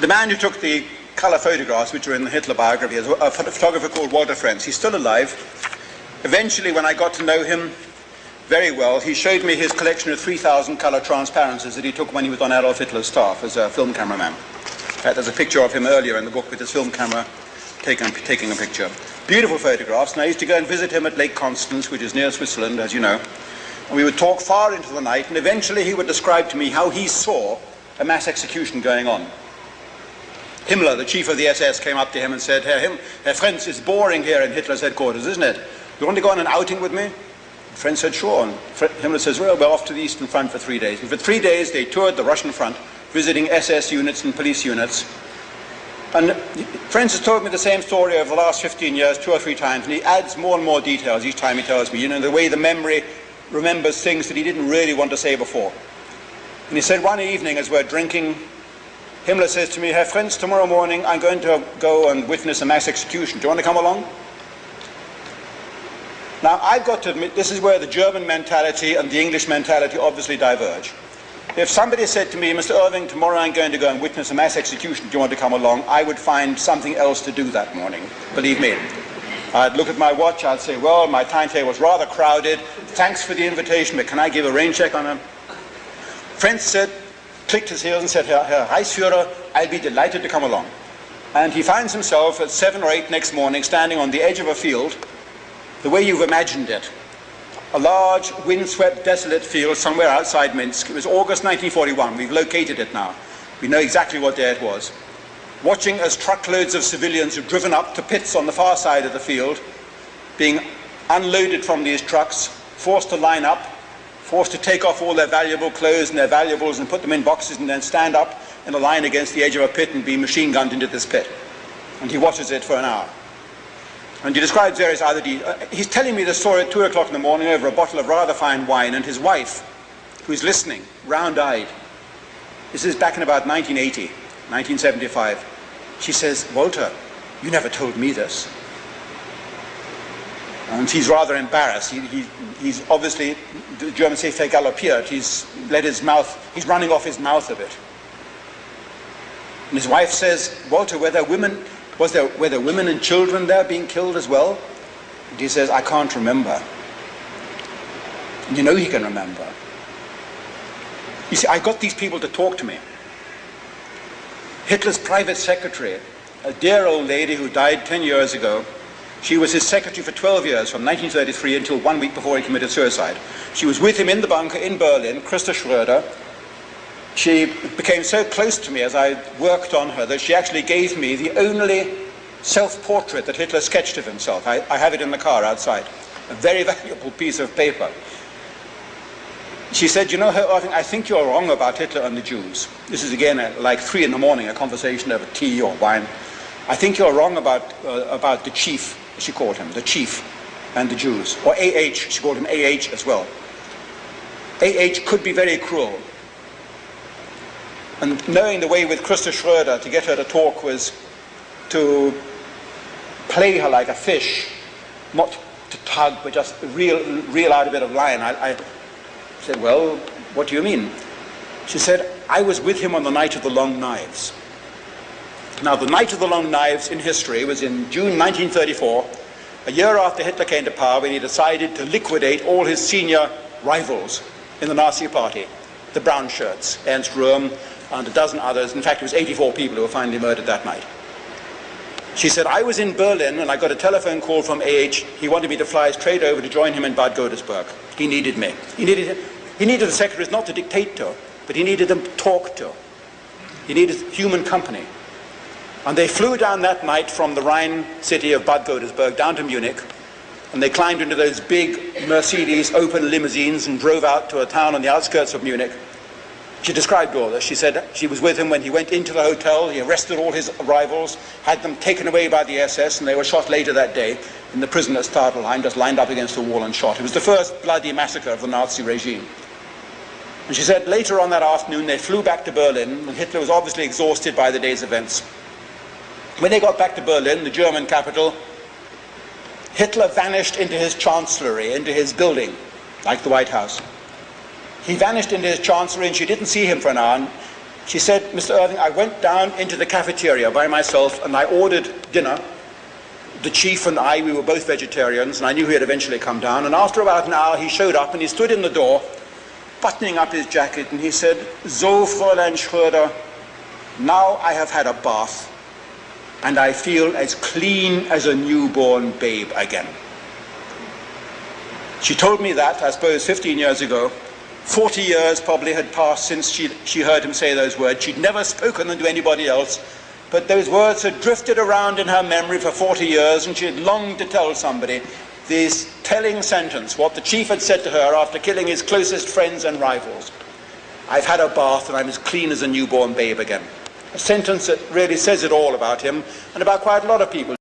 the man who took the colour photographs, which are in the Hitler biography, is a photographer called Walter Frentz. He's still alive. Eventually, when I got to know him very well, he showed me his collection of 3,000 colour transparencies that he took when he was on Adolf Hitler's staff as a film cameraman. Uh, there's a picture of him earlier in the book with his film camera taking, taking a picture. Beautiful photographs, and I used to go and visit him at Lake Constance, which is near Switzerland, as you know. And we would talk far into the night, and eventually he would describe to me how he saw a mass execution going on. Himmler, the chief of the SS, came up to him and said, Herr, Him Herr Frentz, it's boring here in Hitler's headquarters, isn't it? You want to go on an outing with me? Frentz said, sure. And Himmler says, well, we're off to the Eastern Front for three days. And for three days, they toured the Russian front, visiting SS units and police units. And Frentz has told me the same story over the last 15 years, two or three times, and he adds more and more details each time he tells me, you know, the way the memory remembers things that he didn't really want to say before. And he said one evening as we're drinking, Himmler says to me, Herr Frentz, tomorrow morning I'm going to go and witness a mass execution. Do you want to come along? Now, I've got to admit, this is where the German mentality and the English mentality obviously diverge. If somebody said to me, Mr. Irving, tomorrow I'm going to go and witness a mass execution, do you want to come along? I would find something else to do that morning, believe me. I'd look at my watch, I'd say, well, my timetable is rather crowded. Thanks for the invitation, but can I give a rain check on him? Frentz said, clicked his heels and said, Herr, Herr Reichsführer, I'll be delighted to come along. And he finds himself at seven or eight next morning standing on the edge of a field, the way you've imagined it. A large, windswept, desolate field somewhere outside Minsk. It was August 1941. We've located it now. We know exactly what day it was watching as truckloads of civilians were driven up to pits on the far side of the field, being unloaded from these trucks, forced to line up, forced to take off all their valuable clothes and their valuables and put them in boxes and then stand up in a line against the edge of a pit and be machine gunned into this pit. And he watches it for an hour. And he describes various other details. Uh, he's telling me the story at 2 o'clock in the morning over a bottle of rather fine wine, and his wife, who's listening, round eyed, this is back in about 1980, 1975. She says, Walter, you never told me this. And he's rather embarrassed. He, he, he's obviously, the Germans say, vergaloppiert. He's let his mouth, he's running off his mouth a bit. And his wife says, Walter, were there women, was there, were there women and children there being killed as well? And he says, I can't remember. And you know he can remember. You see, I got these people to talk to me. Hitler's private secretary, a dear old lady who died 10 years ago, she was his secretary for 12 years, from 1933 until one week before he committed suicide. She was with him in the bunker in Berlin, Christa Schröder. She became so close to me as I worked on her that she actually gave me the only self-portrait that Hitler sketched of himself. I, I have it in the car outside. A very valuable piece of paper. She said, you know, I think you're wrong about Hitler and the Jews. This is again at like three in the morning, a conversation over tea or wine. I think you're wrong about, uh, about the chief, she called him, the chief and the Jews. Or AH, she called him AH as well. AH could be very cruel. And knowing the way with Christa Schröder to get her to talk was to play her like a fish, not to tug, but just reel, reel out a bit of line. I I said, well, what do you mean? She said, I was with him on the night of the long knives. Now, the night of the long knives in history was in June 1934, a year after Hitler came to power when he decided to liquidate all his senior rivals in the Nazi party, the brown shirts, Ernst Röhm and a dozen others. In fact, it was 84 people who were finally murdered that night. She said, I was in Berlin and I got a telephone call from AH. He wanted me to fly straight over to join him in Bad Godesberg. He needed me. He needed, he needed the secretaries not to dictate to, but he needed them to talk to. He needed human company. And they flew down that night from the Rhine city of Bad Godesberg down to Munich. And they climbed into those big Mercedes open limousines and drove out to a town on the outskirts of Munich. She described all this. She said she was with him when he went into the hotel. He arrested all his rivals, had them taken away by the SS, and they were shot later that day in the prison at Stadelheim, just lined up against a wall and shot. It was the first bloody massacre of the Nazi regime. And she said later on that afternoon they flew back to Berlin, and Hitler was obviously exhausted by the day's events. When they got back to Berlin, the German capital, Hitler vanished into his chancellery, into his building, like the White House. He vanished into his chancellery and she didn't see him for an hour. She said, Mr. Irving, I went down into the cafeteria by myself and I ordered dinner. The chief and I, we were both vegetarians, and I knew he'd eventually come down. And after about an hour, he showed up and he stood in the door, buttoning up his jacket, and he said, So, Fräulein Schröder, now I have had a bath and I feel as clean as a newborn babe again. She told me that, I suppose, 15 years ago. 40 years probably had passed since she, she heard him say those words. She'd never spoken them to anybody else, but those words had drifted around in her memory for 40 years, and she had longed to tell somebody this telling sentence, what the chief had said to her after killing his closest friends and rivals. I've had a bath and I'm as clean as a newborn babe again. A sentence that really says it all about him and about quite a lot of people.